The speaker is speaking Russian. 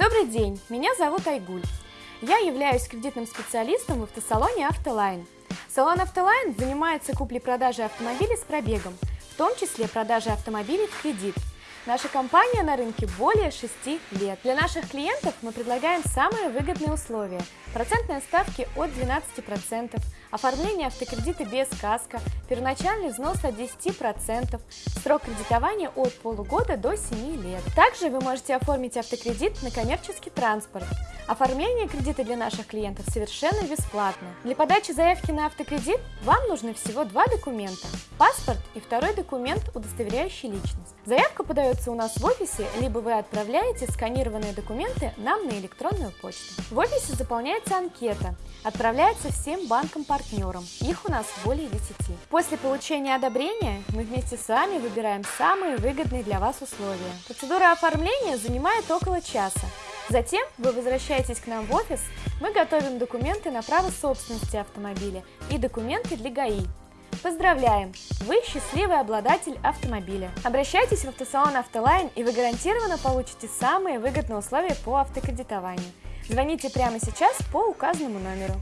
Добрый день, меня зовут Айгуль. Я являюсь кредитным специалистом в автосалоне «Автолайн». Салон «Автолайн» занимается куплей-продажей автомобилей с пробегом, в том числе продажей автомобилей в кредит – Наша компания на рынке более 6 лет. Для наших клиентов мы предлагаем самые выгодные условия. Процентные ставки от 12%, оформление автокредита без каска, первоначальный взнос от 10%, срок кредитования от полугода до 7 лет. Также вы можете оформить автокредит на коммерческий транспорт. Оформление кредита для наших клиентов совершенно бесплатно. Для подачи заявки на автокредит вам нужны всего два документа – паспорт и второй документ, удостоверяющий личность. Заявка подается у нас в офисе, либо вы отправляете сканированные документы нам на электронную почту. В офисе заполняется анкета, отправляется всем банкам-партнерам, их у нас более 10. После получения одобрения мы вместе с вами выбираем самые выгодные для вас условия. Процедура оформления занимает около часа. Затем вы возвращаетесь к нам в офис, мы готовим документы на право собственности автомобиля и документы для ГАИ. Поздравляем! Вы счастливый обладатель автомобиля. Обращайтесь в автосалон «Автолайн» и вы гарантированно получите самые выгодные условия по автокредитованию. Звоните прямо сейчас по указанному номеру.